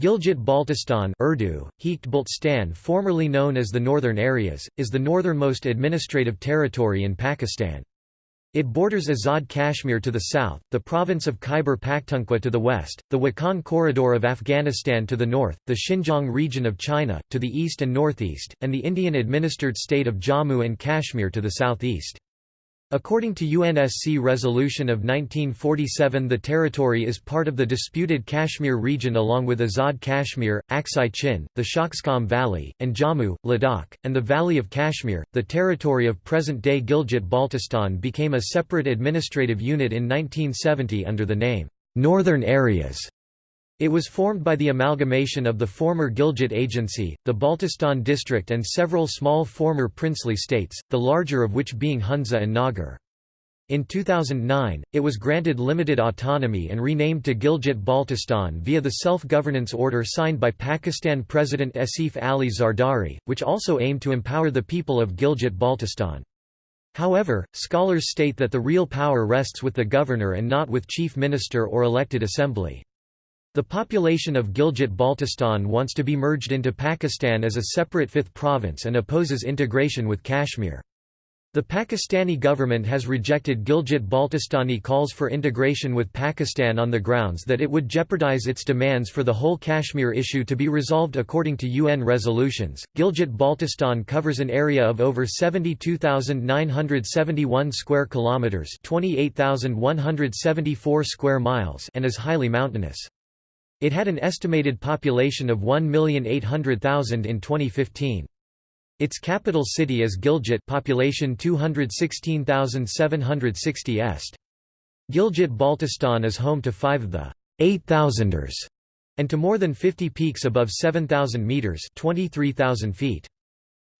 Gilgit-Baltistan Urdu, Baltistan formerly known as the Northern Areas, is the northernmost administrative territory in Pakistan. It borders Azad Kashmir to the south, the province of Khyber Pakhtunkhwa to the west, the Wakhan Corridor of Afghanistan to the north, the Xinjiang region of China, to the east and northeast, and the Indian-administered state of Jammu and Kashmir to the southeast. According to UNSC resolution of 1947 the territory is part of the disputed Kashmir region along with Azad Kashmir, Aksai Chin, the Shaksgam Valley, and Jammu, Ladakh, and the Valley of Kashmir. The territory of present-day Gilgit-Baltistan became a separate administrative unit in 1970 under the name, Northern Areas. It was formed by the amalgamation of the former Gilgit Agency, the Baltistan district and several small former princely states, the larger of which being Hunza and Nagar. In 2009, it was granted limited autonomy and renamed to Gilgit-Baltistan via the self-governance order signed by Pakistan President Asif Ali Zardari, which also aimed to empower the people of Gilgit-Baltistan. However, scholars state that the real power rests with the governor and not with chief minister or elected assembly. The population of Gilgit-Baltistan wants to be merged into Pakistan as a separate fifth province and opposes integration with Kashmir. The Pakistani government has rejected Gilgit-Baltistani calls for integration with Pakistan on the grounds that it would jeopardize its demands for the whole Kashmir issue to be resolved according to UN resolutions. Gilgit-Baltistan covers an area of over 72,971 square kilometers, 28,174 square miles, and is highly mountainous. It had an estimated population of 1,800,000 in 2015. Its capital city is Gilgit population 216,760 est. Gilgit-Baltistan is home to five of the 8,000ers and to more than 50 peaks above 7,000 metres 23,000 feet.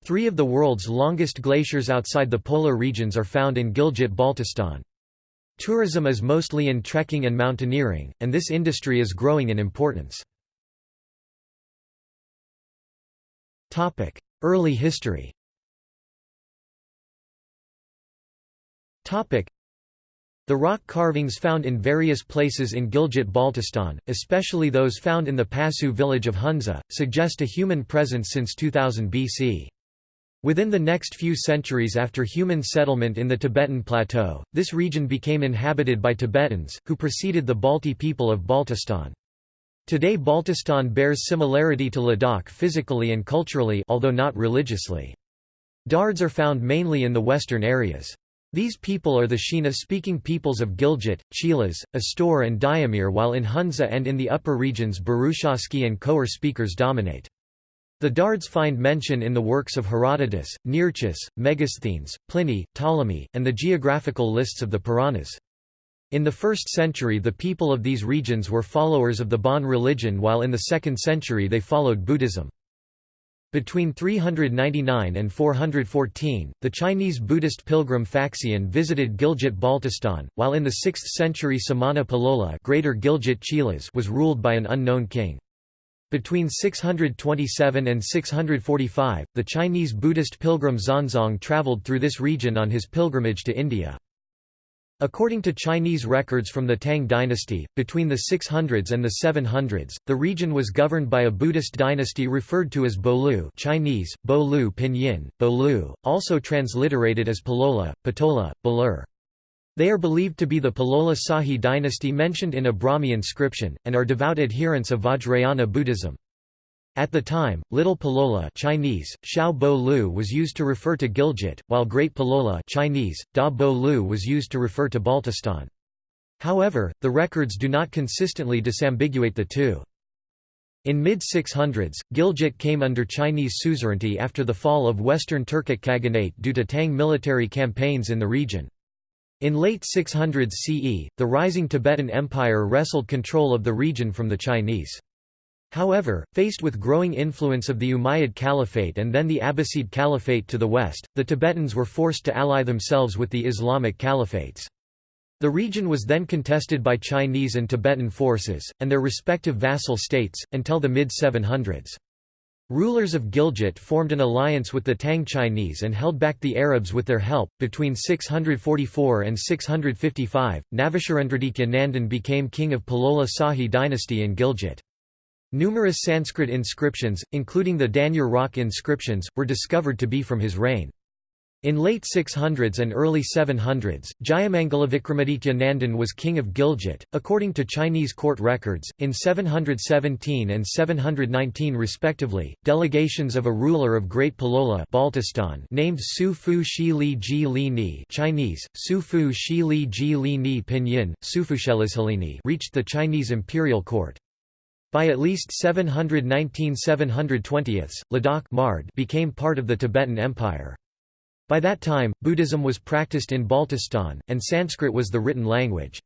Three of the world's longest glaciers outside the polar regions are found in Gilgit-Baltistan. Tourism is mostly in trekking and mountaineering, and this industry is growing in importance. Early history the rock carvings found in various places in Gilgit-Baltistan, especially those found in the Passu village of Hunza, suggest a human presence since 2000 BC. Within the next few centuries after human settlement in the Tibetan Plateau, this region became inhabited by Tibetans, who preceded the Balti people of Baltistan. Today Baltistan bears similarity to Ladakh physically and culturally although not religiously. Dards are found mainly in the western areas. These people are the Shina-speaking peoples of Gilgit, Chilas, Astor and Diamir while in Hunza and in the upper regions Burushaski and Khowar speakers dominate. The Dards find mention in the works of Herodotus, Nearchus, Megasthenes, Pliny, Ptolemy, and the geographical lists of the Puranas. In the 1st century the people of these regions were followers of the Bon religion while in the 2nd century they followed Buddhism. Between 399 and 414, the Chinese Buddhist pilgrim Faxian visited Gilgit-Baltistan, while in the 6th century Samana Palola Greater Gilgit was ruled by an unknown king. Between 627 and 645, the Chinese Buddhist pilgrim Xuanzang traveled through this region on his pilgrimage to India. According to Chinese records from the Tang dynasty, between the 600s and the 700s, the region was governed by a Buddhist dynasty referred to as Bolu Chinese, Bolu Pinyin, Bolu, also transliterated as Palola, Patola, Balur. They are believed to be the Palola Sahi dynasty mentioned in a Brahmi inscription, and are devout adherents of Vajrayana Buddhism. At the time, Little Palola Chinese, Xiao Bo Lu was used to refer to Gilgit, while Great Palola Chinese, Da Bo Lu was used to refer to Baltistan. However, the records do not consistently disambiguate the two. In mid-600s, Gilgit came under Chinese suzerainty after the fall of Western Turkic Khaganate due to Tang military campaigns in the region. In late 600s CE, the rising Tibetan Empire wrestled control of the region from the Chinese. However, faced with growing influence of the Umayyad Caliphate and then the Abbasid Caliphate to the west, the Tibetans were forced to ally themselves with the Islamic Caliphates. The region was then contested by Chinese and Tibetan forces, and their respective vassal states, until the mid-700s. Rulers of Gilgit formed an alliance with the Tang Chinese and held back the Arabs with their help. Between 644 and 655, Navasharendratikya Nandan became king of Palola Sahi dynasty in Gilgit. Numerous Sanskrit inscriptions, including the Danyur rock inscriptions, were discovered to be from his reign. In late 600s and early 700s, Jayamangala Vikramaditya Nandan was king of Gilgit, according to Chinese court records. In 717 and 719 respectively, delegations of a ruler of Great Palola Baltistan named Su Fu Shi Li Ji Li Ni Chinese, Su Fu Shi Li Ji Li Ni Pinyin, Sufushelizhalini reached the Chinese imperial court. By at least 719–720, Ladakh became part of the Tibetan Empire. By that time, Buddhism was practiced in Baltistan, and Sanskrit was the written language.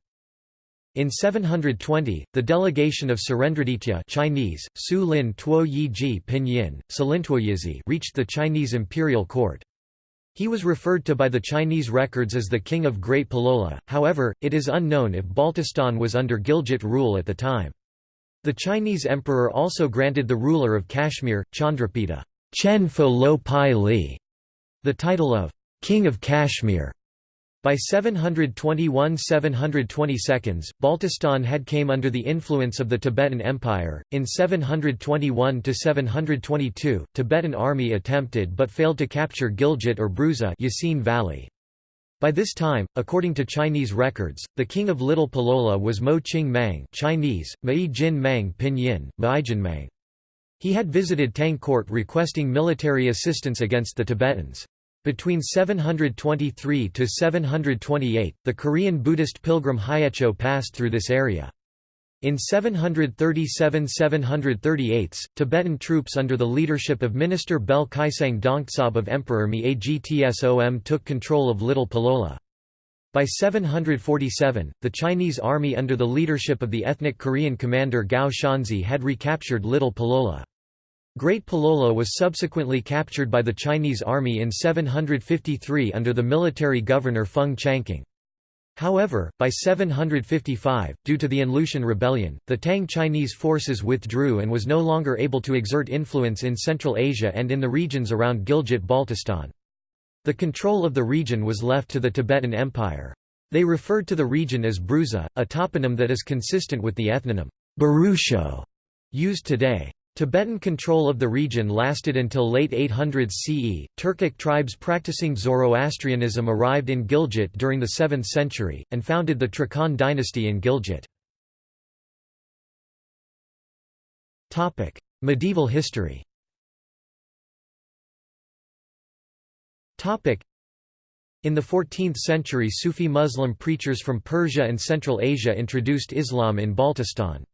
In 720, the delegation of Surendraditya Chinese, Su Lin Tuo Yi Ji Pinyin, reached the Chinese imperial court. He was referred to by the Chinese records as the King of Great Palola, however, it is unknown if Baltistan was under Gilgit rule at the time. The Chinese emperor also granted the ruler of Kashmir, Chandrapita Chen Fo Lo Pai Li the title of King of Kashmir. By 721–720 Baltistan had came under the influence of the Tibetan Empire. In 721–722, Tibetan army attempted but failed to capture Gilgit or Bruza Yasin Valley. By this time, according to Chinese records, the king of Little Palola was Mo Ching Mang Chinese, Mai Jin Mang Pinyin, Maijin Mang. He had visited Tang court requesting military assistance against the Tibetans. Between 723 to 728, the Korean Buddhist pilgrim Hyecho passed through this area. In 737–738, Tibetan troops under the leadership of Minister Bel Kaisang Dongtsab of Emperor Mi Agtsom took control of Little Palola. By 747, the Chinese army under the leadership of the ethnic Korean commander Gao Xianzhi had recaptured Little Palola. Great Palola was subsequently captured by the Chinese army in 753 under the military governor Feng Changqing. However, by 755, due to the An rebellion, the Tang Chinese forces withdrew and was no longer able to exert influence in Central Asia and in the regions around Gilgit-Baltistan. The control of the region was left to the Tibetan Empire. They referred to the region as Bruza, a toponym that is consistent with the ethnonym Barusho used today. Tibetan control of the region lasted until late 800s CE. Turkic tribes practicing Zoroastrianism arrived in Gilgit during the 7th century, and founded the Trakan dynasty in Gilgit. Topic: Medieval history Topic: in the 14th century Sufi Muslim preachers from Persia and Central Asia introduced Islam in Baltistan.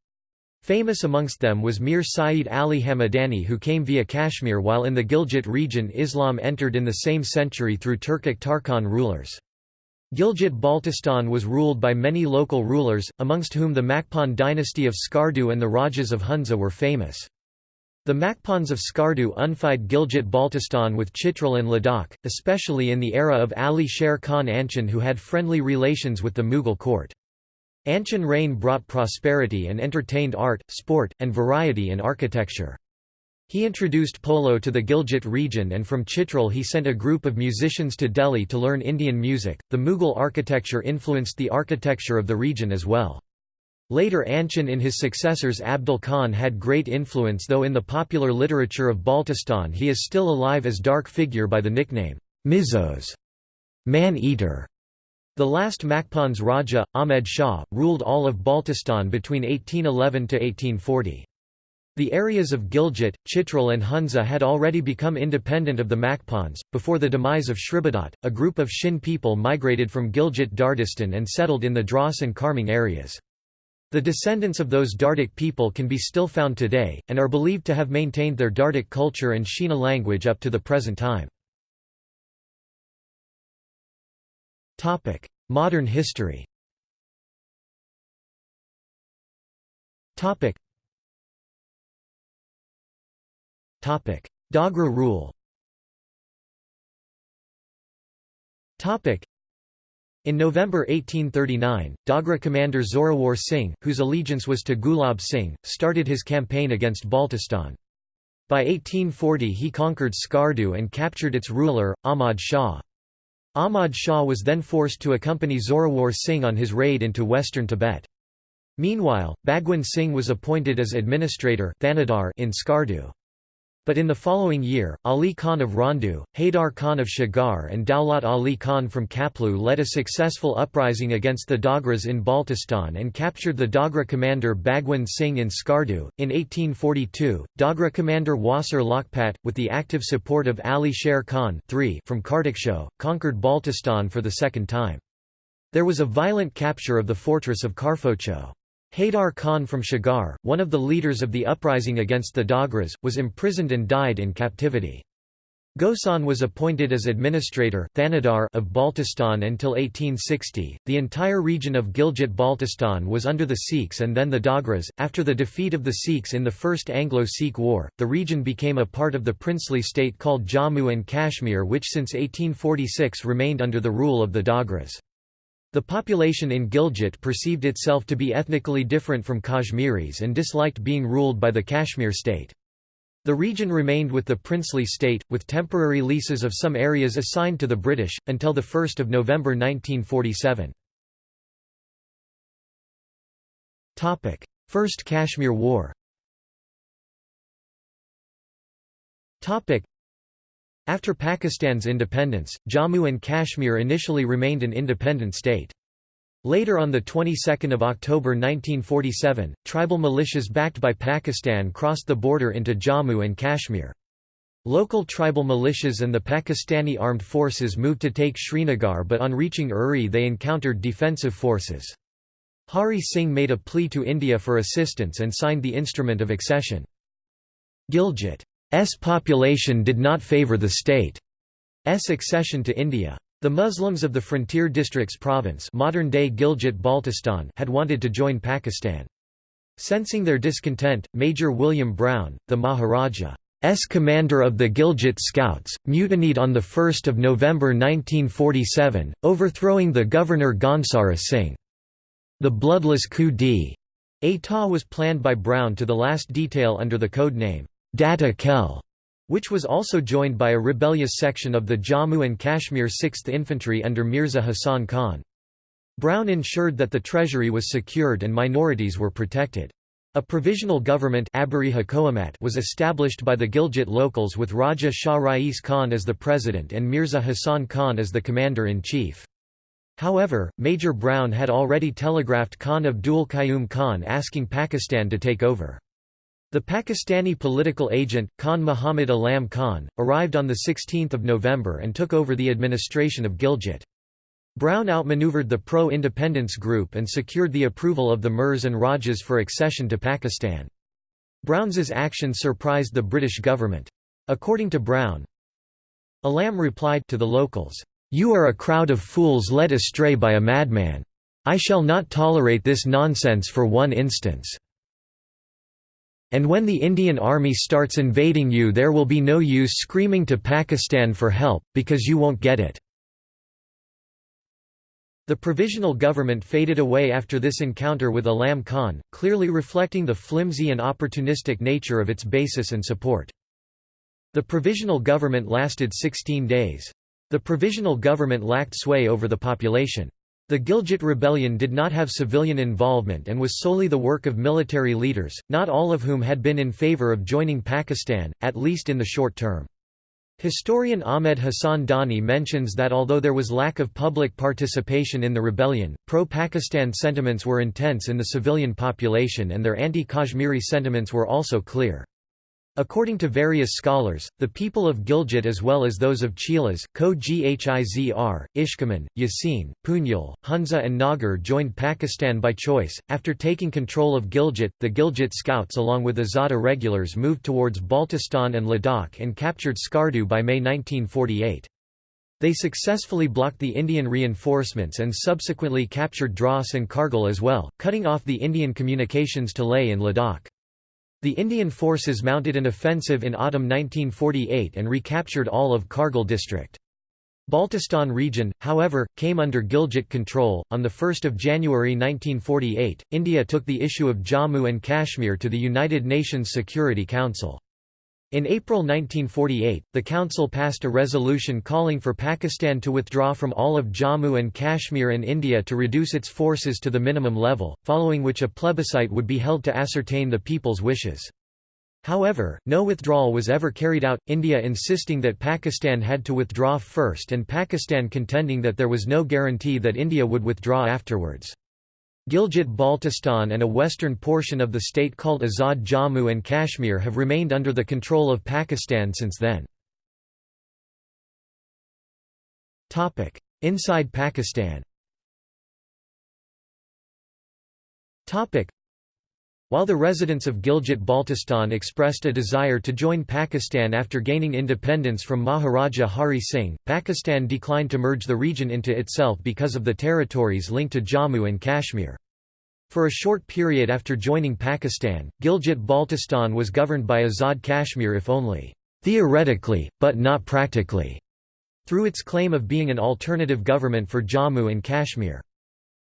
Famous amongst them was Mir Saeed Ali Hamadani who came via Kashmir while in the Gilgit region Islam entered in the same century through Turkic Tarkhan rulers. Gilgit-Baltistan was ruled by many local rulers, amongst whom the Makpan dynasty of Skardu and the Rajas of Hunza were famous. The Makpans of Skardu unified Gilgit-Baltistan with Chitral and Ladakh, especially in the era of Ali Sher Khan Anchon who had friendly relations with the Mughal court. Anchon reign brought prosperity and entertained art, sport, and variety in architecture. He introduced polo to the Gilgit region and from Chitral he sent a group of musicians to Delhi to learn Indian music. The Mughal architecture influenced the architecture of the region as well. Later Anchon and his successors Abdul Khan had great influence though in the popular literature of Baltistan he is still alive as dark figure by the nickname, Mizos man-eater". The last Makpan's Raja, Ahmed Shah, ruled all of Baltistan between 1811 to 1840. The areas of Gilgit, Chitral and Hunza had already become independent of the Makpans. Before the demise of Shribadat, a group of Shin people migrated from Gilgit Dardistan and settled in the Dras and Kharmang areas. The descendants of those Dardic people can be still found today, and are believed to have maintained their Dardic culture and Shina language up to the present time. Modern history. Dogra rule. In November 1839, Dogra commander Zorawar Singh, whose allegiance was to Gulab Singh, started his campaign against Baltistan. By 1840 he conquered Skardu and captured its ruler, Ahmad Shah. Ahmad Shah was then forced to accompany Zorawar Singh on his raid into western Tibet. Meanwhile, Bhagwan Singh was appointed as administrator in Skardu. But in the following year, Ali Khan of Randu, Haidar Khan of Shagaur and Daulat Ali Khan from Khaplu led a successful uprising against the Dogras in Baltistan and captured the Dogra commander Bhagwan Singh in Skardu. In 1842, Dogra commander Wasir Lakhpat, with the active support of Ali Sher Khan III from Kartiksho, conquered Baltistan for the second time. There was a violent capture of the fortress of Karfocho. Haidar Khan from Shagaur, one of the leaders of the uprising against the Dogras, was imprisoned and died in captivity. Gosan was appointed as administrator of Baltistan until 1860. The entire region of Gilgit Baltistan was under the Sikhs and then the Dogras. After the defeat of the Sikhs in the First Anglo Sikh War, the region became a part of the princely state called Jammu and Kashmir, which since 1846 remained under the rule of the Dogras. The population in Gilgit perceived itself to be ethnically different from Kashmiris and disliked being ruled by the Kashmir state. The region remained with the princely state, with temporary leases of some areas assigned to the British, until 1 November 1947. First Kashmir War after Pakistan's independence, Jammu and Kashmir initially remained an independent state. Later on the 22nd of October 1947, tribal militias backed by Pakistan crossed the border into Jammu and Kashmir. Local tribal militias and the Pakistani armed forces moved to take Srinagar but on reaching Uri they encountered defensive forces. Hari Singh made a plea to India for assistance and signed the Instrument of Accession. Gilgit population did not favour the state's accession to India. The Muslims of the frontier districts province modern-day Gilgit-Baltistan had wanted to join Pakistan. Sensing their discontent, Major William Brown, the Maharaja's commander of the Gilgit Scouts, mutinied on 1 November 1947, overthrowing the governor Ghansara Singh. The bloodless coup d'état was planned by Brown to the last detail under the code name, Data Khel, which was also joined by a rebellious section of the Jammu and Kashmir 6th Infantry under Mirza Hassan Khan. Brown ensured that the treasury was secured and minorities were protected. A provisional government was established by the Gilgit locals with Raja Shah Rais Khan as the president and Mirza Hassan Khan as the commander-in-chief. However, Major Brown had already telegraphed Khan Abdul Qayyum Khan asking Pakistan to take over. The Pakistani political agent, Khan Muhammad Alam Khan, arrived on 16 November and took over the administration of Gilgit. Brown outmaneuvered the pro-independence group and secured the approval of the Mirs and Rajas for accession to Pakistan. Brown's action surprised the British government. According to Brown, Alam replied to the locals, "'You are a crowd of fools led astray by a madman. I shall not tolerate this nonsense for one instance.' And when the Indian army starts invading you there will be no use screaming to Pakistan for help, because you won't get it." The provisional government faded away after this encounter with Alam Khan, clearly reflecting the flimsy and opportunistic nature of its basis and support. The provisional government lasted 16 days. The provisional government lacked sway over the population. The Gilgit rebellion did not have civilian involvement and was solely the work of military leaders, not all of whom had been in favor of joining Pakistan, at least in the short term. Historian Ahmed Hassan Dani mentions that although there was lack of public participation in the rebellion, pro-Pakistan sentiments were intense in the civilian population and their anti-Kashmiri sentiments were also clear. According to various scholars, the people of Gilgit as well as those of Chilas, Ko Ghizr, Ishkaman, Yasin, Punjul, Hunza and Nagar joined Pakistan by choice. After taking control of Gilgit, the Gilgit Scouts along with Azada regulars moved towards Baltistan and Ladakh and captured Skardu by May 1948. They successfully blocked the Indian reinforcements and subsequently captured Dras and Kargil as well, cutting off the Indian communications to Leh in Ladakh. The Indian forces mounted an offensive in autumn 1948 and recaptured all of Kargil district. Baltistan region, however, came under Gilgit control. On 1 January 1948, India took the issue of Jammu and Kashmir to the United Nations Security Council. In April 1948, the Council passed a resolution calling for Pakistan to withdraw from all of Jammu and Kashmir and India to reduce its forces to the minimum level, following which a plebiscite would be held to ascertain the people's wishes. However, no withdrawal was ever carried out, India insisting that Pakistan had to withdraw first and Pakistan contending that there was no guarantee that India would withdraw afterwards. Gilgit-Baltistan and a western portion of the state called Azad Jammu and Kashmir have remained under the control of Pakistan since then. Inside Pakistan while the residents of Gilgit-Baltistan expressed a desire to join Pakistan after gaining independence from Maharaja Hari Singh, Pakistan declined to merge the region into itself because of the territories linked to Jammu and Kashmir. For a short period after joining Pakistan, Gilgit-Baltistan was governed by Azad Kashmir if only theoretically, but not practically, through its claim of being an alternative government for Jammu and Kashmir.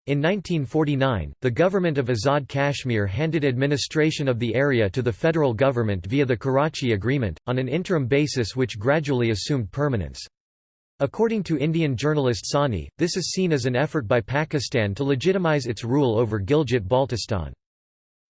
In 1949, the government of Azad Kashmir handed administration of the area to the federal government via the Karachi Agreement, on an interim basis which gradually assumed permanence. According to Indian journalist Sani, this is seen as an effort by Pakistan to legitimize its rule over Gilgit-Baltistan.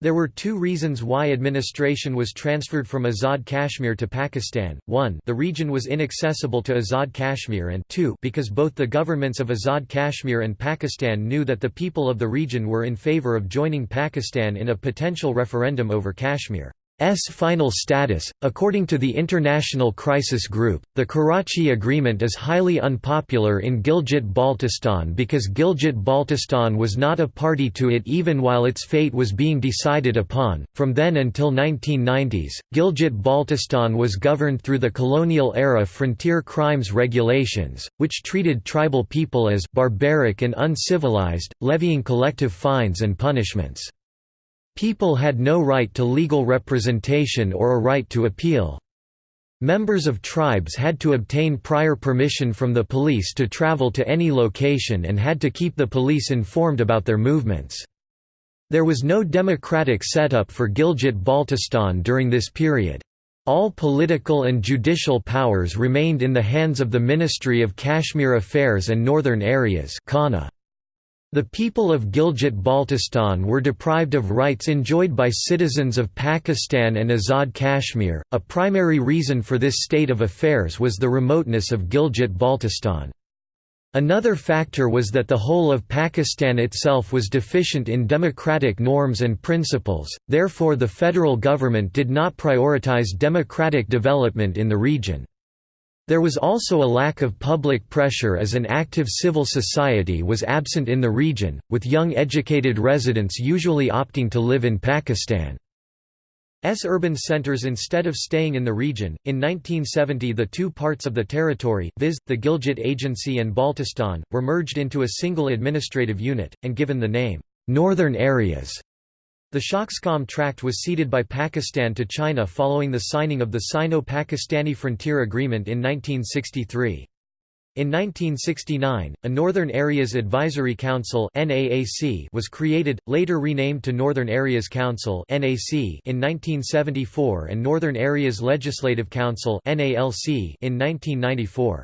There were two reasons why administration was transferred from Azad Kashmir to Pakistan, one the region was inaccessible to Azad Kashmir and two because both the governments of Azad Kashmir and Pakistan knew that the people of the region were in favour of joining Pakistan in a potential referendum over Kashmir. S final status. According to the International Crisis Group, the Karachi Agreement is highly unpopular in Gilgit-Baltistan because Gilgit-Baltistan was not a party to it even while its fate was being decided upon. From then until 1990s, Gilgit-Baltistan was governed through the colonial-era frontier crimes regulations, which treated tribal people as barbaric and uncivilized, levying collective fines and punishments. People had no right to legal representation or a right to appeal. Members of tribes had to obtain prior permission from the police to travel to any location and had to keep the police informed about their movements. There was no democratic setup for Gilgit-Baltistan during this period. All political and judicial powers remained in the hands of the Ministry of Kashmir Affairs and Northern Areas the people of Gilgit-Baltistan were deprived of rights enjoyed by citizens of Pakistan and Azad Kashmir. A primary reason for this state of affairs was the remoteness of Gilgit-Baltistan. Another factor was that the whole of Pakistan itself was deficient in democratic norms and principles, therefore the federal government did not prioritize democratic development in the region. There was also a lack of public pressure as an active civil society was absent in the region, with young educated residents usually opting to live in Pakistan. S urban centers instead of staying in the region. In 1970, the two parts of the territory, viz., the Gilgit Agency and Baltistan, were merged into a single administrative unit, and given the name, Northern Areas. The Shaksgam Tract was ceded by Pakistan to China following the signing of the Sino-Pakistani Frontier Agreement in 1963. In 1969, a Northern Areas Advisory Council was created, later renamed to Northern Areas Council in 1974 and Northern Areas Legislative Council in 1994.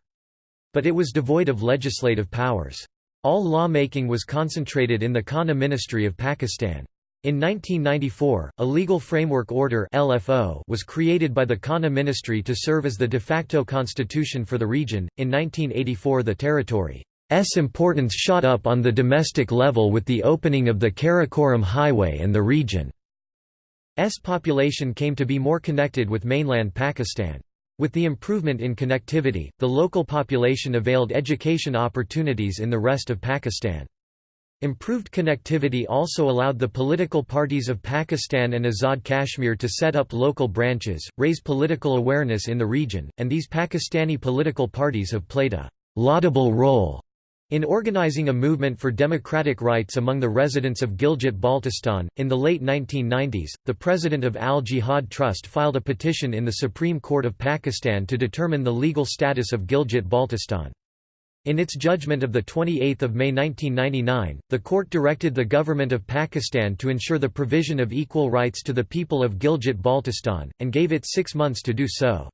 But it was devoid of legislative powers. All lawmaking was concentrated in the KANA Ministry of Pakistan. In 1994, a legal framework order LFO was created by the KANA ministry to serve as the de facto constitution for the region. In 1984, the territory's importance shot up on the domestic level with the opening of the Karakoram Highway and the region's population came to be more connected with mainland Pakistan. With the improvement in connectivity, the local population availed education opportunities in the rest of Pakistan. Improved connectivity also allowed the political parties of Pakistan and Azad Kashmir to set up local branches, raise political awareness in the region, and these Pakistani political parties have played a laudable role in organizing a movement for democratic rights among the residents of Gilgit-Baltistan, in the late 1990s, the president of Al Jihad Trust filed a petition in the Supreme Court of Pakistan to determine the legal status of Gilgit-Baltistan. In its judgment of 28 May 1999, the court directed the government of Pakistan to ensure the provision of equal rights to the people of Gilgit-Baltistan, and gave it six months to do so.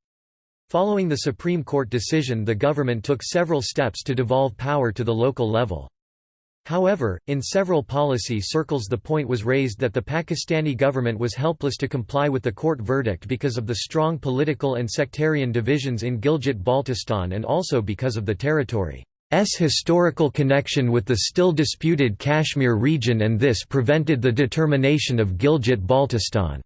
Following the Supreme Court decision the government took several steps to devolve power to the local level. However, in several policy circles the point was raised that the Pakistani government was helpless to comply with the court verdict because of the strong political and sectarian divisions in Gilgit-Baltistan and also because of the territory's historical connection with the still disputed Kashmir region and this prevented the determination of Gilgit-Baltistan's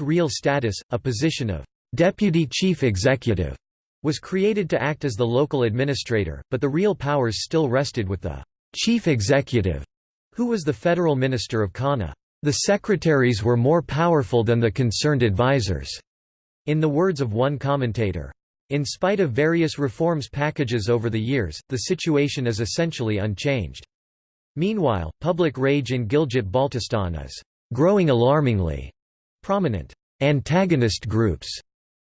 real status, a position of «deputy chief executive» was created to act as the local administrator, but the real powers still rested with the chief executive, who was the federal minister of KANA. The secretaries were more powerful than the concerned advisors, in the words of one commentator. In spite of various reforms packages over the years, the situation is essentially unchanged. Meanwhile, public rage in Gilgit-Baltistan is growing alarmingly. Prominent antagonist groups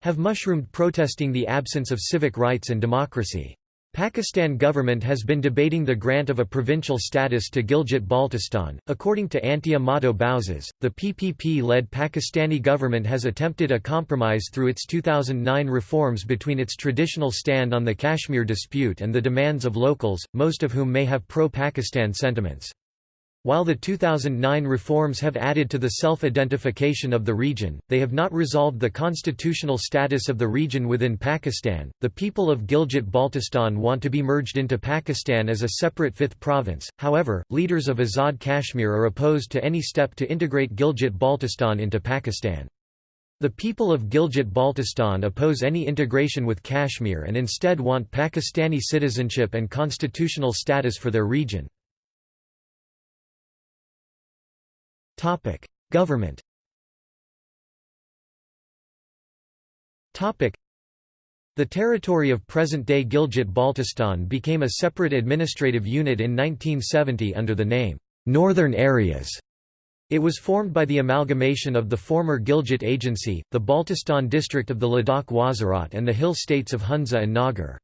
have mushroomed protesting the absence of civic rights and democracy. Pakistan government has been debating the grant of a provincial status to Gilgit-Baltistan. According to Antia Mato Bouzas, the PPP-led Pakistani government has attempted a compromise through its 2009 reforms between its traditional stand on the Kashmir dispute and the demands of locals, most of whom may have pro-Pakistan sentiments. While the 2009 reforms have added to the self-identification of the region, they have not resolved the constitutional status of the region within Pakistan. The people of Gilgit-Baltistan want to be merged into Pakistan as a separate fifth province. However, leaders of Azad Kashmir are opposed to any step to integrate Gilgit-Baltistan into Pakistan. The people of Gilgit-Baltistan oppose any integration with Kashmir and instead want Pakistani citizenship and constitutional status for their region. Government the territory of present-day Gilgit-Baltistan became a separate administrative unit in 1970 under the name, "'Northern Areas'". It was formed by the amalgamation of the former Gilgit Agency, the Baltistan district of the Ladakh Wazirat and the hill states of Hunza and Nagar.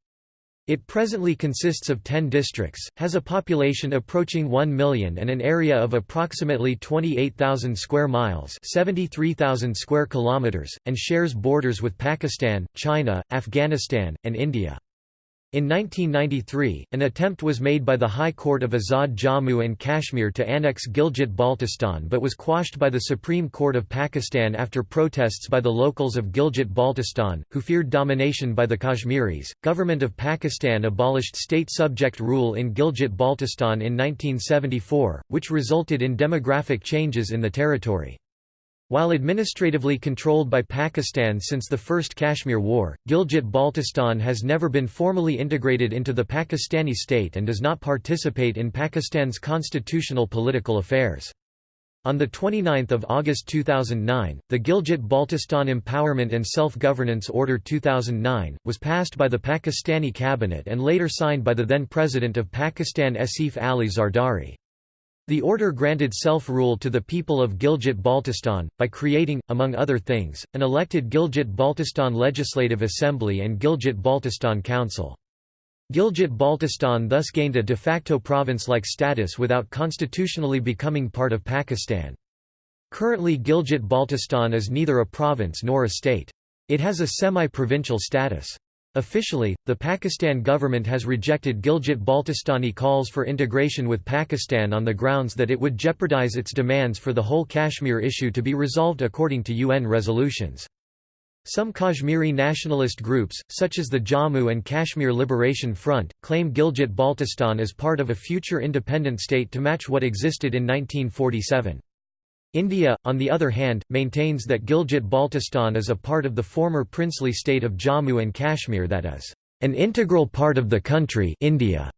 It presently consists of 10 districts, has a population approaching 1 million and an area of approximately 28,000 square miles 73,000 square kilometers, and shares borders with Pakistan, China, Afghanistan, and India. In 1993, an attempt was made by the High Court of Azad Jammu and Kashmir to annex Gilgit-Baltistan but was quashed by the Supreme Court of Pakistan after protests by the locals of Gilgit-Baltistan, who feared domination by the Kashmiris. Government of Pakistan abolished state subject rule in Gilgit-Baltistan in 1974, which resulted in demographic changes in the territory. While administratively controlled by Pakistan since the First Kashmir War, Gilgit-Baltistan has never been formally integrated into the Pakistani state and does not participate in Pakistan's constitutional political affairs. On 29 August 2009, the Gilgit-Baltistan Empowerment and Self-Governance Order 2009, was passed by the Pakistani cabinet and later signed by the then President of Pakistan Asif Ali Zardari. The order granted self-rule to the people of Gilgit-Baltistan, by creating, among other things, an elected Gilgit-Baltistan Legislative Assembly and Gilgit-Baltistan Council. Gilgit-Baltistan thus gained a de facto province-like status without constitutionally becoming part of Pakistan. Currently Gilgit-Baltistan is neither a province nor a state. It has a semi-provincial status. Officially, the Pakistan government has rejected Gilgit-Baltistani calls for integration with Pakistan on the grounds that it would jeopardize its demands for the whole Kashmir issue to be resolved according to UN resolutions. Some Kashmiri nationalist groups, such as the Jammu and Kashmir Liberation Front, claim Gilgit-Baltistan as part of a future independent state to match what existed in 1947. India, on the other hand, maintains that Gilgit-Baltistan is a part of the former princely state of Jammu and Kashmir that is, "...an integral part of the country India".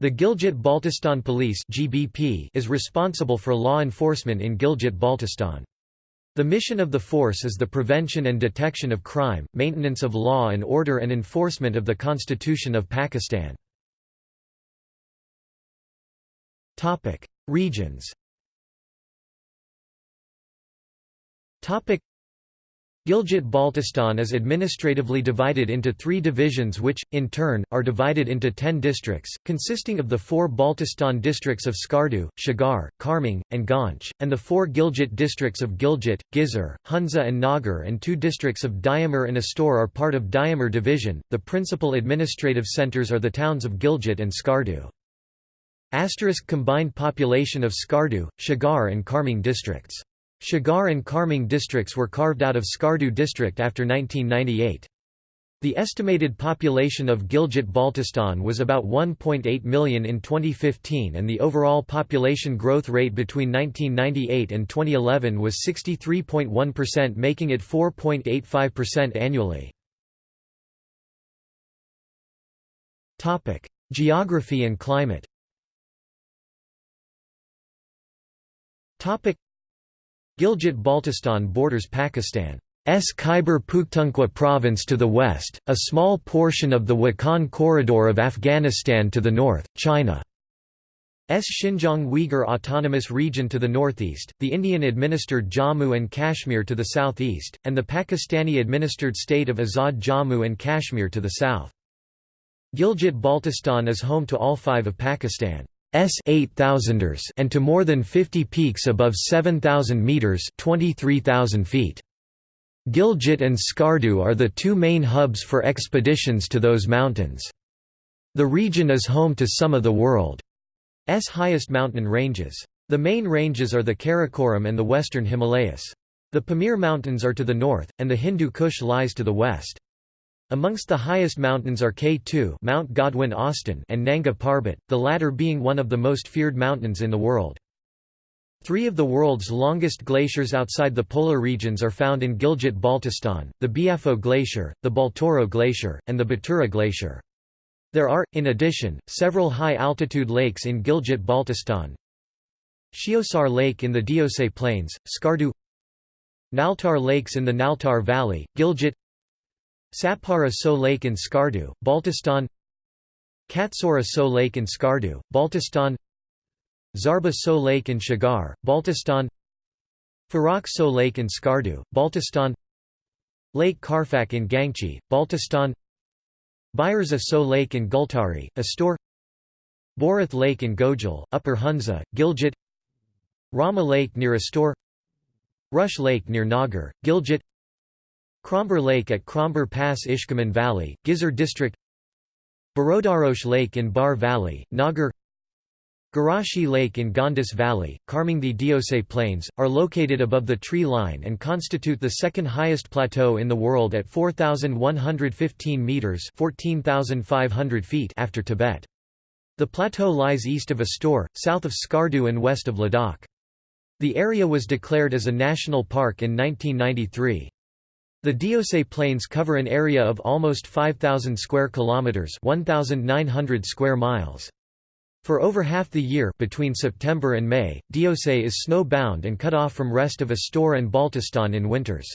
The Gilgit-Baltistan Police (GBP) is responsible for law enforcement in Gilgit-Baltistan. The mission of the force is the prevention and detection of crime, maintenance of law and order and enforcement of the Constitution of Pakistan. Regions Gilgit-Baltistan is administratively divided into three divisions which, in turn, are divided into ten districts, consisting of the four Baltistan districts of Skardu, Shigar, Kharmang, and Ganj, and the four Gilgit districts of Gilgit, Ghizer, Hunza and Nagar and two districts of Diamer and Astor are part of Diamer division. The principal administrative centers are the towns of Gilgit and Skardu. Asterisk combined population of Skardu, Shigar and Kharmang districts Shigar and Kharmang districts were carved out of Skardu district after 1998. The estimated population of Gilgit-Baltistan was about 1.8 million in 2015 and the overall population growth rate between 1998 and 2011 was 63.1% making it 4.85% annually. Geography and climate Gilgit-Baltistan borders Pakistan's Khyber Pakhtunkhwa province to the west, a small portion of the Wakhan Corridor of Afghanistan to the north, China's Xinjiang Uyghur Autonomous Region to the northeast, the Indian-administered Jammu and Kashmir to the southeast, and the Pakistani-administered state of Azad Jammu and Kashmir to the south. Gilgit-Baltistan is home to all five of Pakistan. S 8000ers and to more than 50 peaks above 7000 meters, 23000 feet. Gilgit and Skardu are the two main hubs for expeditions to those mountains. The region is home to some of the world's highest mountain ranges. The main ranges are the Karakoram and the western Himalayas. The Pamir Mountains are to the north, and the Hindu Kush lies to the west. Amongst the highest mountains are K2 Mount Godwin Austen and Nanga Parbat, the latter being one of the most feared mountains in the world. Three of the world's longest glaciers outside the polar regions are found in Gilgit-Baltistan, the Biafo Glacier, the Baltoro Glacier, and the Batura Glacier. There are, in addition, several high-altitude lakes in Gilgit-Baltistan. Sheosar Lake in the Deosai Plains, Skardu Naltar Lakes in the Naltar Valley, Gilgit Satpara So Lake in Skardu, Baltistan. Katsora So Lake in Skardu, Baltistan. Zarba So Lake in Shigar, Baltistan. Farak So Lake in Skardu, Baltistan. Lake Karfak in Gangchi, Baltistan. Byerza So Lake in Gultari, Astor. Borath Lake in Gojal, Upper Hunza, Gilgit. Rama Lake near Astor. Rush Lake near Nagar, Gilgit Kromber Lake at Kromber Pass Ishkaman Valley, Ghizer District Barodarosh Lake in Bar Valley, Nagar Garashi Lake in Gandis Valley, Kharmang the Deosai Plains, are located above the tree line and constitute the second highest plateau in the world at 4,115 metres 14,500 feet after Tibet. The plateau lies east of Astor, south of Skardu and west of Ladakh. The area was declared as a national park in 1993. The Deosai Plains cover an area of almost 5,000 square kilometers, 1,900 square miles. For over half the year between September and May, Deosai is snow-bound and cut off from rest of Astor and Baltistan in winters.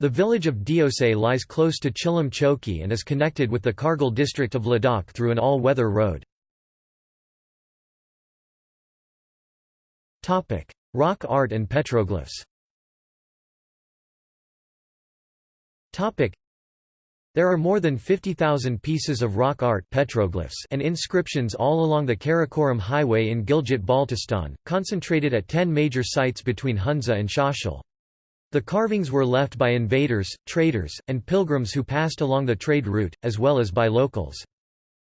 The village of Deosai lies close to Chilam Choki and is connected with the Kargil district of Ladakh through an all-weather road. Rock art and petroglyphs There are more than 50,000 pieces of rock art petroglyphs and inscriptions all along the Karakoram Highway in Gilgit-Baltistan, concentrated at 10 major sites between Hunza and Shashil. The carvings were left by invaders, traders, and pilgrims who passed along the trade route, as well as by locals.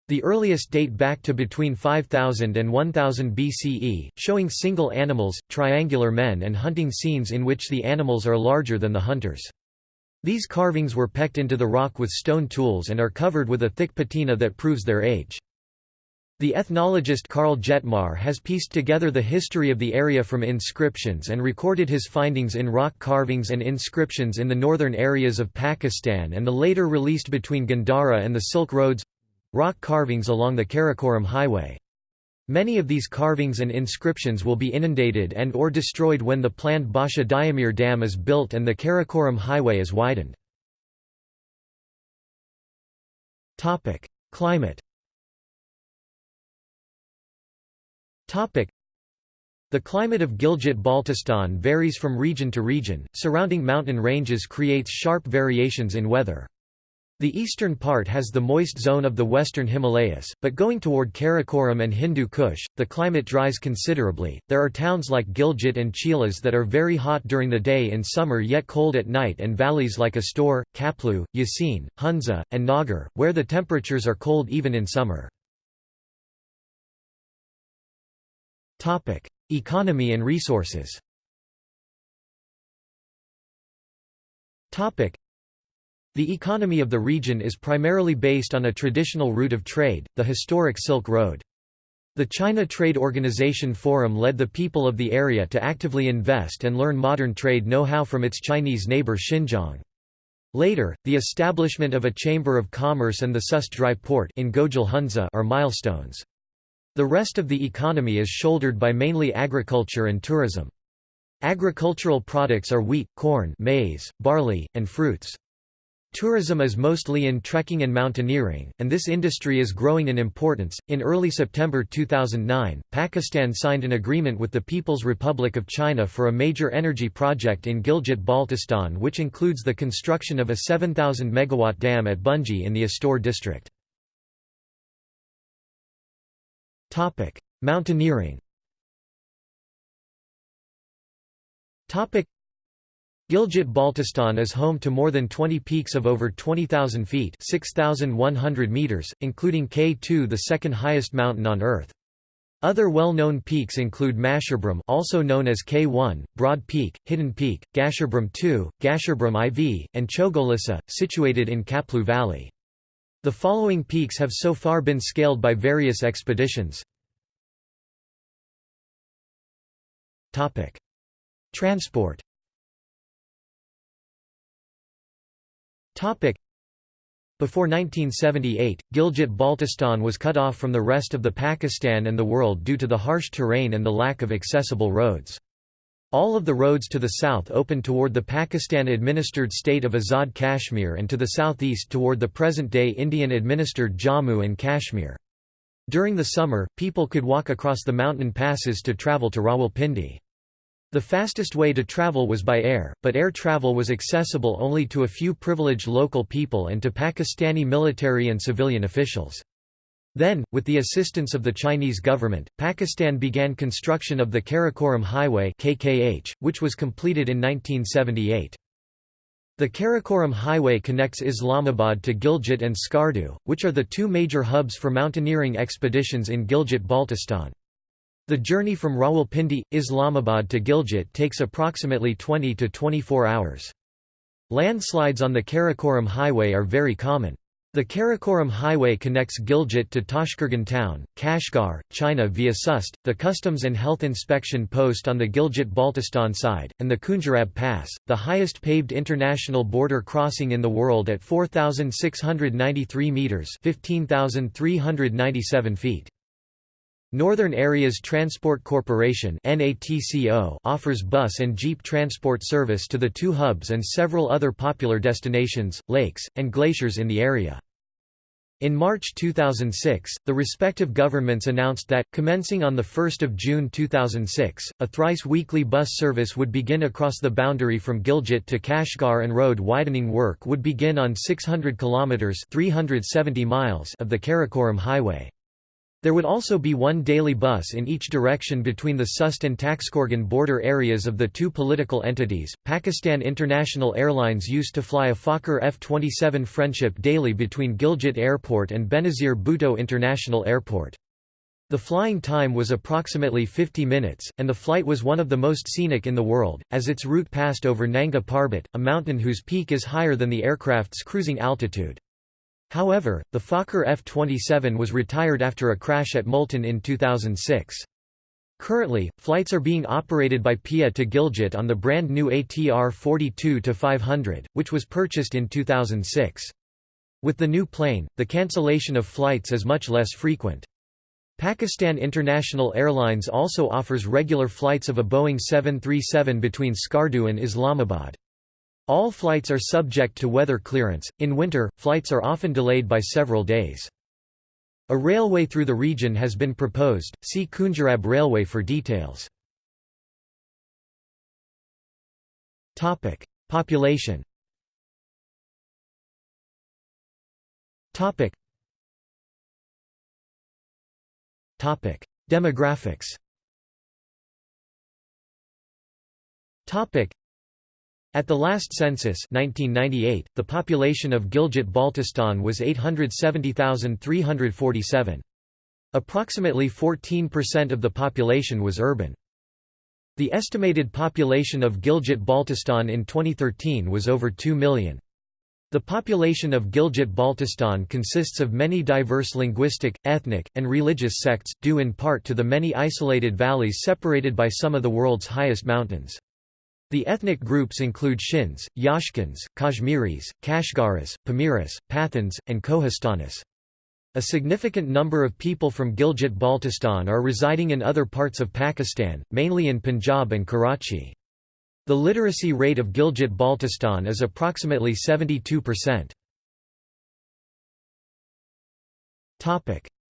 The earliest date back to between 5000 and 1000 BCE, showing single animals, triangular men and hunting scenes in which the animals are larger than the hunters. These carvings were pecked into the rock with stone tools and are covered with a thick patina that proves their age. The ethnologist Karl Jettmar has pieced together the history of the area from inscriptions and recorded his findings in rock carvings and inscriptions in the northern areas of Pakistan and the later released between Gandhara and the Silk Roads—rock carvings along the Karakoram Highway. Many of these carvings and inscriptions will be inundated and or destroyed when the planned Basha Diamir Dam is built and the Karakoram Highway is widened. Climate The climate of Gilgit-Baltistan varies from region to region, surrounding mountain ranges creates sharp variations in weather. The eastern part has the moist zone of the western Himalayas, but going toward Karakoram and Hindu Kush, the climate dries considerably. There are towns like Gilgit and Chilas that are very hot during the day in summer yet cold at night, and valleys like Astor, Khaplu, Yasin, Hunza, and Nagar, where the temperatures are cold even in summer. Economy and resources the economy of the region is primarily based on a traditional route of trade, the historic Silk Road. The China Trade Organization Forum led the people of the area to actively invest and learn modern trade know-how from its Chinese neighbor Xinjiang. Later, the establishment of a Chamber of Commerce and the Sust Dry Port in Hunza are milestones. The rest of the economy is shouldered by mainly agriculture and tourism. Agricultural products are wheat, corn maize, barley, and fruits. Tourism is mostly in trekking and mountaineering, and this industry is growing in importance. In early September 2009, Pakistan signed an agreement with the People's Republic of China for a major energy project in Gilgit Baltistan, which includes the construction of a 7,000 megawatt dam at Bunji in the Astor district. Mountaineering. Gilgit-Baltistan is home to more than 20 peaks of over 20,000 feet 6,100 meters, including K2 the second highest mountain on Earth. Other well-known peaks include Masherbrum also known as K1, Broad Peak, Hidden Peak, Gasherbrum 2, Gasherbrum IV, and Chogolisa, situated in Khaplu Valley. The following peaks have so far been scaled by various expeditions. Transport Before 1978, Gilgit-Baltistan was cut off from the rest of the Pakistan and the world due to the harsh terrain and the lack of accessible roads. All of the roads to the south opened toward the Pakistan-administered state of Azad Kashmir and to the southeast toward the present-day Indian-administered Jammu and Kashmir. During the summer, people could walk across the mountain passes to travel to Rawalpindi. The fastest way to travel was by air, but air travel was accessible only to a few privileged local people and to Pakistani military and civilian officials. Then, with the assistance of the Chinese government, Pakistan began construction of the Karakoram Highway KKH, which was completed in 1978. The Karakoram Highway connects Islamabad to Gilgit and Skardu, which are the two major hubs for mountaineering expeditions in Gilgit-Baltistan. The journey from Rawalpindi, Islamabad to Gilgit takes approximately 20 to 24 hours. Landslides on the Karakoram Highway are very common. The Karakoram Highway connects Gilgit to Tashqurgan town, Kashgar, China via Sust, the Customs and Health Inspection post on the Gilgit-Baltistan side, and the Khunjerab Pass, the highest paved international border crossing in the world at 4,693 metres 15,397 feet. Northern Areas Transport Corporation offers bus and jeep transport service to the two hubs and several other popular destinations, lakes, and glaciers in the area. In March 2006, the respective governments announced that, commencing on 1 June 2006, a thrice-weekly bus service would begin across the boundary from Gilgit to Kashgar and road widening work would begin on 600 kilometres 370 miles of the Karakoram Highway. There would also be one daily bus in each direction between the Sust and Taxkorgan border areas of the two political entities. Pakistan International Airlines used to fly a Fokker F-27 Friendship daily between Gilgit Airport and Benazir Bhutto International Airport. The flying time was approximately 50 minutes, and the flight was one of the most scenic in the world, as its route passed over Nanga Parbat, a mountain whose peak is higher than the aircraft's cruising altitude. However, the Fokker F-27 was retired after a crash at Multan in 2006. Currently, flights are being operated by PIA to Gilgit on the brand new ATR 42-500, which was purchased in 2006. With the new plane, the cancellation of flights is much less frequent. Pakistan International Airlines also offers regular flights of a Boeing 737 between Skardu and Islamabad. All flights are subject to weather clearance. In winter, flights are often delayed by several days. A railway through the region has been proposed. See Khunjerab Railway for details. Topic: Population. Topic. Topic: Demographics. Topic. At the last census 1998, the population of Gilgit-Baltistan was 870,347. Approximately 14% of the population was urban. The estimated population of Gilgit-Baltistan in 2013 was over 2 million. The population of Gilgit-Baltistan consists of many diverse linguistic, ethnic, and religious sects, due in part to the many isolated valleys separated by some of the world's highest mountains. The ethnic groups include Shins, Yashkins, Kashmiris, Kashgaris, Pamiris, Pathans, and Kohistanis. A significant number of people from Gilgit-Baltistan are residing in other parts of Pakistan, mainly in Punjab and Karachi. The literacy rate of Gilgit-Baltistan is approximately 72%.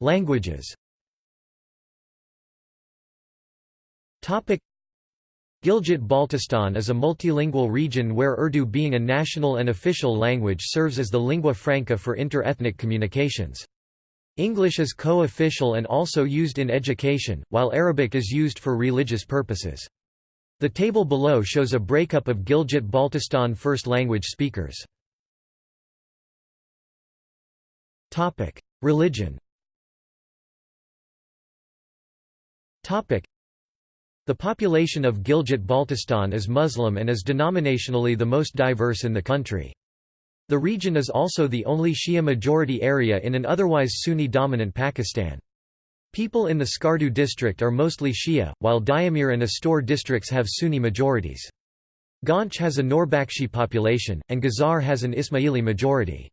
Languages Gilgit-Baltistan is a multilingual region where Urdu being a national and official language serves as the lingua franca for inter-ethnic communications. English is co-official and also used in education, while Arabic is used for religious purposes. The table below shows a breakup of Gilgit-Baltistan first language speakers. Religion The population of Gilgit-Baltistan is Muslim and is denominationally the most diverse in the country. The region is also the only Shia-majority area in an otherwise Sunni-dominant Pakistan. People in the Skardu district are mostly Shia, while Diamir and Astor districts have Sunni majorities. Ghanche has a Norbakshi population, and Ghizer has an Ismaili majority.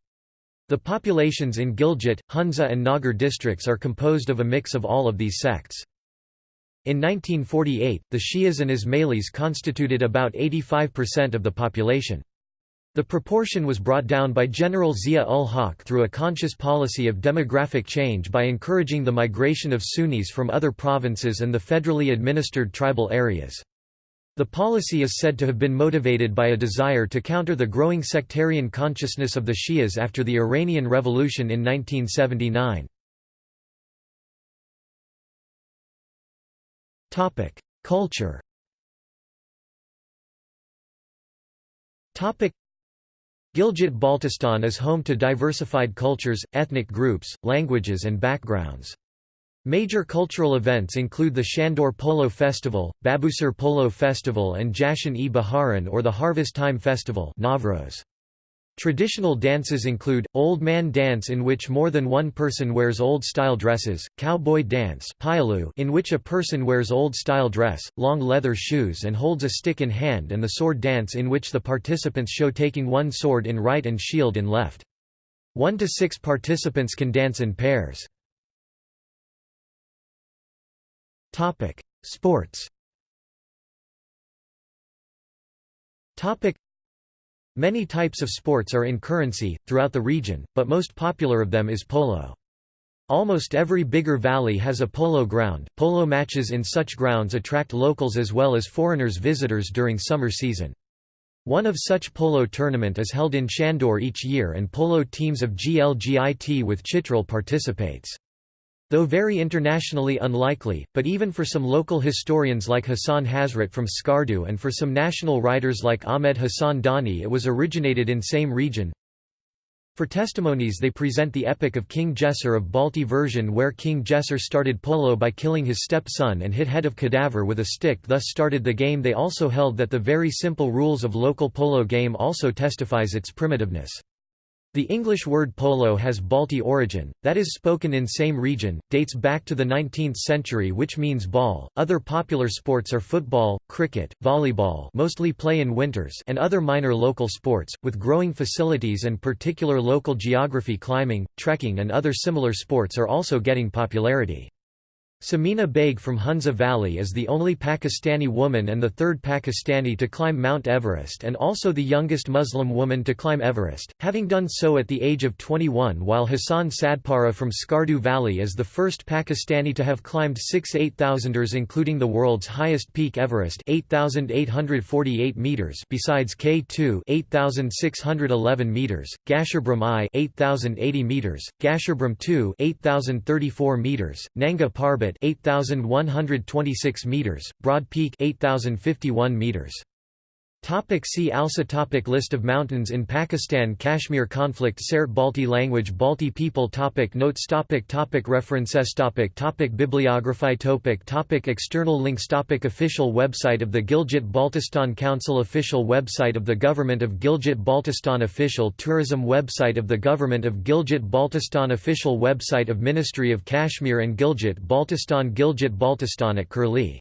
The populations in Gilgit, Hunza and Nagar districts are composed of a mix of all of these sects. In 1948, the Shias and Ismailis constituted about 85% of the population. The proportion was brought down by General Zia-ul-Haq through a conscious policy of demographic change by encouraging the migration of Sunnis from other provinces and the federally administered tribal areas. The policy is said to have been motivated by a desire to counter the growing sectarian consciousness of the Shias after the Iranian Revolution in 1979. Culture Gilgit-Baltistan is home to diversified cultures, ethnic groups, languages and backgrounds. Major cultural events include the Shandur Polo Festival, Babusar Polo Festival and Jashan-e-Baharan or the Harvest Time Festival Navroz. Traditional dances include, Old Man Dance in which more than one person wears old-style dresses, Cowboy Dance in which a person wears old-style dress, long leather shoes and holds a stick in hand and the Sword Dance in which the participants show taking one sword in right and shield in left. One to six participants can dance in pairs. Sports Many types of sports are in currency, throughout the region, but most popular of them is polo. Almost every bigger valley has a polo ground. Polo matches in such grounds attract locals as well as foreigners visitors during summer season. One of such polo tournament is held in Shandur each year and polo teams of Gilgit with Chitral participates. Though very internationally unlikely, but even for some local historians like Hassan Hasrat from Skardu and for some national writers like Ahmed Hassan Dani it was originated in same region. For testimonies they present the epic of King Jesser of Balti version where King Jesser started polo by killing his stepson and hit head of cadaver with a stick thus started the game they also held that the very simple rules of local polo game also testifies its primitiveness. The English word polo has Balti origin, that is spoken in same region, dates back to the 19th century which means ball. Other popular sports are football, cricket, volleyball mostly play in winters and other minor local sports, with growing facilities and particular local geography climbing, trekking and other similar sports are also getting popularity. Samina Baig from Hunza Valley is the only Pakistani woman and the third Pakistani to climb Mount Everest and also the youngest Muslim woman to climb Everest, having done so at the age of 21 while Hassan Sadpara from Skardu Valley is the first Pakistani to have climbed six 8,000ers including the world's highest peak Everest 8,848 meters besides K2 8,611 meters, Gasherbrum I 8,080 meters, Gasherbrum II 8,034 meters, Nanga Parbat 8126 meters, Broad Peak 8051 meters. Topic see also topic List of mountains in Pakistan Kashmir conflict Sert Balti language Balti people topic Notes topic topic References topic topic Bibliography topic topic External links topic Official website of the Gilgit-Baltistan Council Official website of the Government of Gilgit-Baltistan Official tourism website of the Government of Gilgit-Baltistan Official website of Ministry of Kashmir and Gilgit-Baltistan Gilgit-Baltistan at Curlie